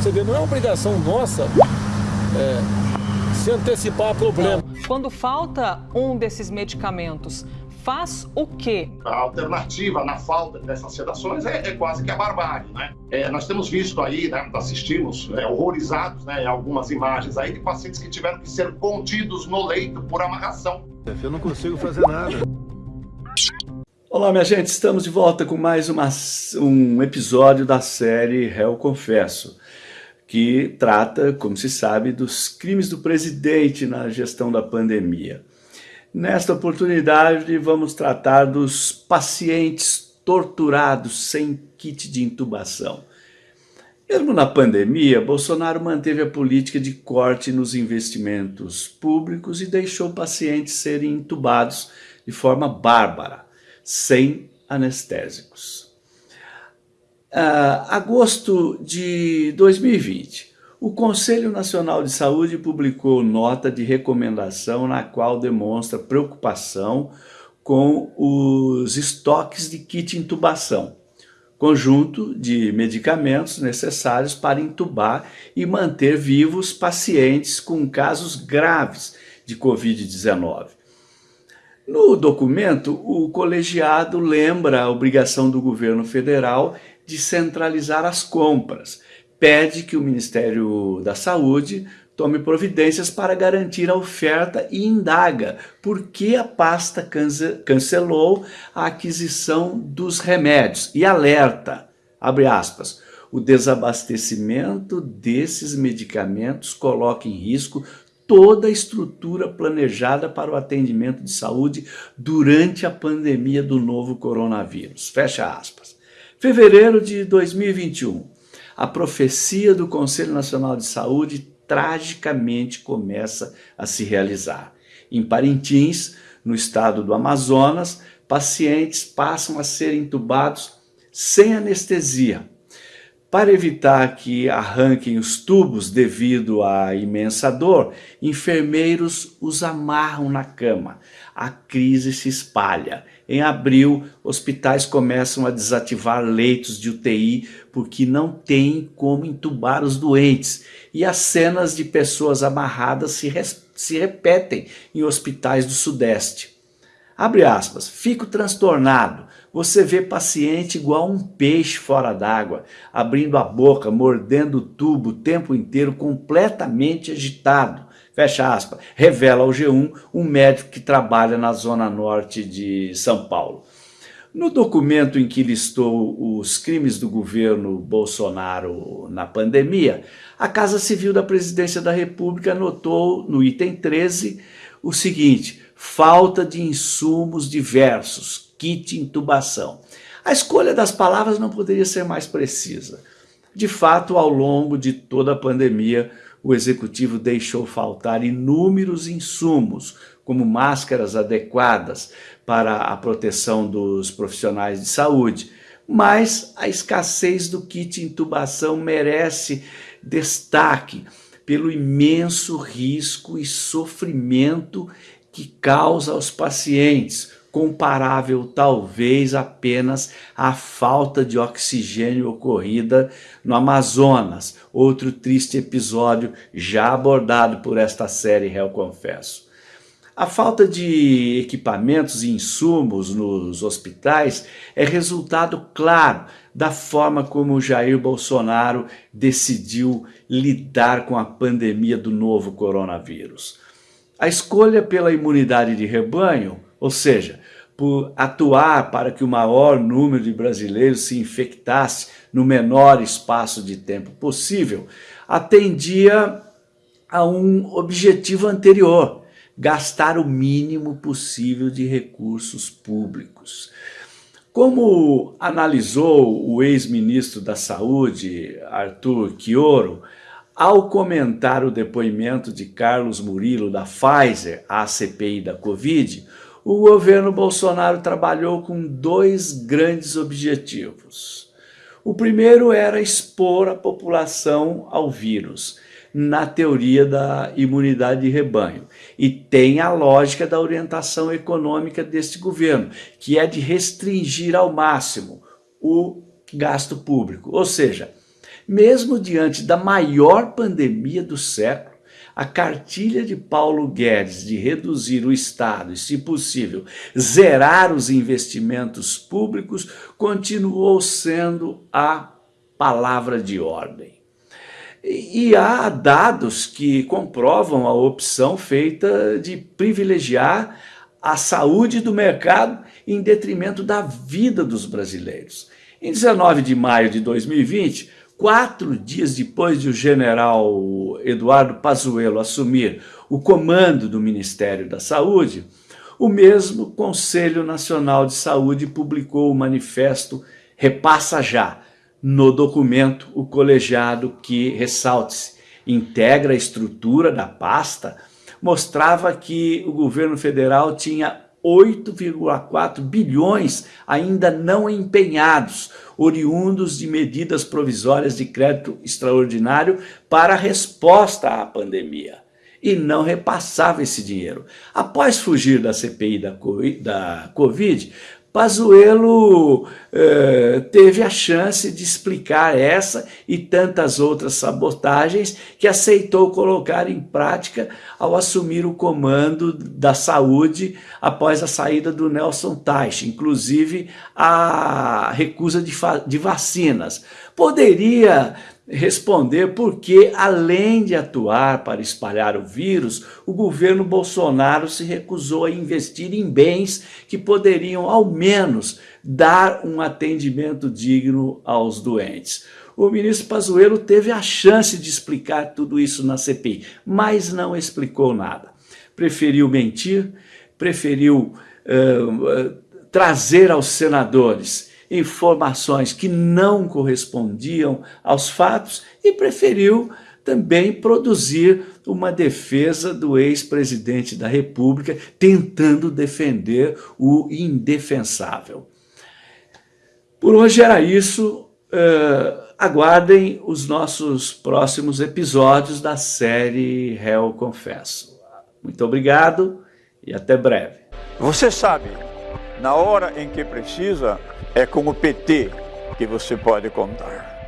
Você vê, não é obrigação nossa é, se antecipar a problema. Quando falta um desses medicamentos, faz o quê? A alternativa na falta dessas sedações é, é quase que a barbárie, né? É, nós temos visto aí, né, assistimos né, horrorizados né, algumas imagens aí de pacientes que tiveram que ser contidos no leito por amarração. Eu não consigo fazer nada. Olá, minha gente, estamos de volta com mais uma, um episódio da série Réu Confesso, que trata, como se sabe, dos crimes do presidente na gestão da pandemia. Nesta oportunidade, vamos tratar dos pacientes torturados sem kit de intubação. Mesmo na pandemia, Bolsonaro manteve a política de corte nos investimentos públicos e deixou pacientes serem intubados de forma bárbara, sem anestésicos. Uh, agosto de 2020, o Conselho Nacional de Saúde publicou nota de recomendação na qual demonstra preocupação com os estoques de kit intubação, conjunto de medicamentos necessários para intubar e manter vivos pacientes com casos graves de Covid-19. No documento, o colegiado lembra a obrigação do governo federal de centralizar as compras, pede que o Ministério da Saúde tome providências para garantir a oferta e indaga por que a pasta cancelou a aquisição dos remédios. E alerta, abre aspas, o desabastecimento desses medicamentos coloca em risco toda a estrutura planejada para o atendimento de saúde durante a pandemia do novo coronavírus. Fecha aspas. Fevereiro de 2021 a profecia do Conselho Nacional de Saúde tragicamente começa a se realizar. Em Parintins, no estado do Amazonas, pacientes passam a ser entubados sem anestesia. Para evitar que arranquem os tubos devido à imensa dor, enfermeiros os amarram na cama. A crise se espalha em abril, hospitais começam a desativar leitos de UTI porque não tem como entubar os doentes. E as cenas de pessoas amarradas se, se repetem em hospitais do Sudeste. Abre aspas, fico transtornado. Você vê paciente igual um peixe fora d'água, abrindo a boca, mordendo o tubo o tempo inteiro, completamente agitado fecha aspas, revela ao G1 um médico que trabalha na zona norte de São Paulo. No documento em que listou os crimes do governo Bolsonaro na pandemia, a Casa Civil da Presidência da República anotou no item 13 o seguinte, falta de insumos diversos, kit intubação. A escolha das palavras não poderia ser mais precisa. De fato, ao longo de toda a pandemia, o executivo deixou faltar inúmeros insumos, como máscaras adequadas para a proteção dos profissionais de saúde, mas a escassez do kit intubação merece destaque pelo imenso risco e sofrimento que causa aos pacientes, comparável talvez apenas à falta de oxigênio ocorrida no Amazonas, outro triste episódio já abordado por esta série Réu Confesso. A falta de equipamentos e insumos nos hospitais é resultado claro da forma como Jair Bolsonaro decidiu lidar com a pandemia do novo coronavírus. A escolha pela imunidade de rebanho ou seja, por atuar para que o maior número de brasileiros se infectasse no menor espaço de tempo possível, atendia a um objetivo anterior, gastar o mínimo possível de recursos públicos. Como analisou o ex-ministro da Saúde, Arthur Quioro, ao comentar o depoimento de Carlos Murilo da Pfizer à CPI da Covid, o governo Bolsonaro trabalhou com dois grandes objetivos. O primeiro era expor a população ao vírus, na teoria da imunidade de rebanho. E tem a lógica da orientação econômica deste governo, que é de restringir ao máximo o gasto público. Ou seja, mesmo diante da maior pandemia do século, a cartilha de Paulo Guedes de reduzir o Estado e, se possível, zerar os investimentos públicos continuou sendo a palavra de ordem. E há dados que comprovam a opção feita de privilegiar a saúde do mercado em detrimento da vida dos brasileiros. Em 19 de maio de 2020, quatro dias depois de o general Eduardo Pazuello assumir o comando do Ministério da Saúde, o mesmo Conselho Nacional de Saúde publicou o manifesto Repassa Já, no documento, o colegiado que, ressalte-se, integra a estrutura da pasta, mostrava que o governo federal tinha 8,4 bilhões ainda não empenhados, oriundos de medidas provisórias de crédito extraordinário para a resposta à pandemia. E não repassava esse dinheiro. Após fugir da CPI da Covid, Pazuello eh, teve a chance de explicar essa e tantas outras sabotagens que aceitou colocar em prática ao assumir o comando da saúde após a saída do Nelson Teich, inclusive a recusa de, de vacinas. Poderia responder porque, além de atuar para espalhar o vírus, o governo Bolsonaro se recusou a investir em bens que poderiam, ao menos, dar um atendimento digno aos doentes. O ministro Pazuello teve a chance de explicar tudo isso na CPI, mas não explicou nada. Preferiu mentir, preferiu uh, trazer aos senadores informações que não correspondiam aos fatos e preferiu também produzir uma defesa do ex-presidente da República, tentando defender o indefensável. Por hoje era isso. Uh, aguardem os nossos próximos episódios da série Réu Confesso. Muito obrigado e até breve. Você sabe, na hora em que precisa, é com o PT que você pode contar.